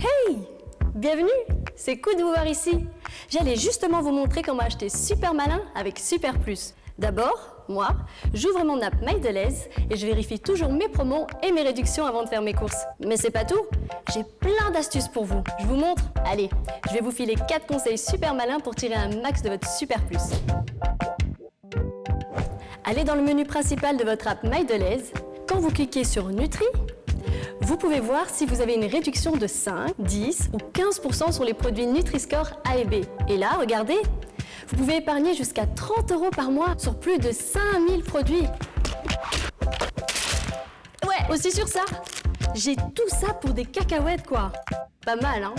Hey Bienvenue C'est cool de vous voir ici J'allais justement vous montrer comment acheter Super Malin avec Super Plus. D'abord, moi, j'ouvre mon app MyDeleuze et je vérifie toujours mes promos et mes réductions avant de faire mes courses. Mais c'est pas tout, j'ai plein d'astuces pour vous. Je vous montre Allez, je vais vous filer 4 conseils super malins pour tirer un max de votre Super Plus. Allez dans le menu principal de votre app MyDeleuze. Quand vous cliquez sur Nutri, vous pouvez voir si vous avez une réduction de 5, 10 ou 15% sur les produits Nutri-Score A et B. Et là, regardez, vous pouvez épargner jusqu'à 30 euros par mois sur plus de 5000 produits. Ouais, aussi sur ça. J'ai tout ça pour des cacahuètes, quoi. Pas mal, hein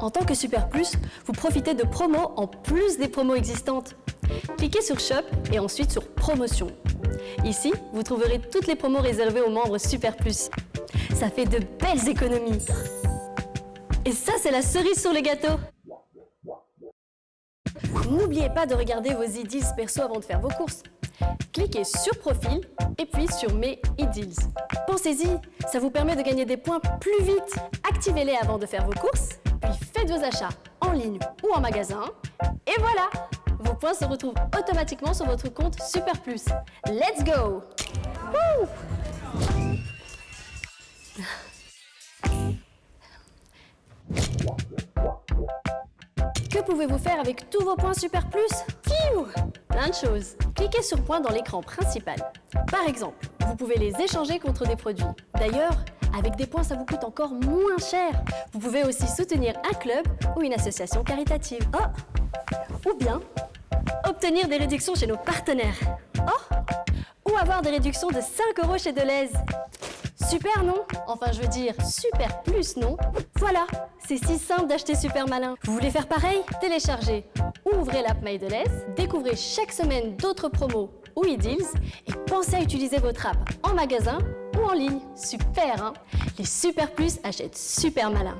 En tant que Super Plus, vous profitez de promos en plus des promos existantes. Cliquez sur Shop et ensuite sur Promotion. Ici, vous trouverez toutes les promos réservées aux membres Super Plus. Ça fait de belles économies. Et ça, c'est la cerise sur le gâteau N'oubliez pas de regarder vos e-deals perso avant de faire vos courses. Cliquez sur Profil et puis sur Mes e-deals. Pensez-y, ça vous permet de gagner des points plus vite. Activez-les avant de faire vos courses, puis faites vos achats en ligne ou en magasin. Et voilà points se retrouvent automatiquement sur votre compte Super Plus. Let's go Que pouvez-vous faire avec tous vos points Super Plus? Plein de choses. Cliquez sur Points dans l'écran principal. Par exemple, vous pouvez les échanger contre des produits. D'ailleurs, avec des points, ça vous coûte encore moins cher. Vous pouvez aussi soutenir un club ou une association caritative. Oh Ou bien obtenir des réductions chez nos partenaires. Oh Ou avoir des réductions de 5 euros chez Deleuze. Super, non? Enfin, je veux dire, super plus, non? Voilà, c'est si simple d'acheter Super Malin. Vous voulez faire pareil? Téléchargez ou ouvrez l'app My découvrez chaque semaine d'autres promos ou e-deals et pensez à utiliser votre app en magasin ou en ligne. Super, hein? Les Super Plus achètent Super Malin.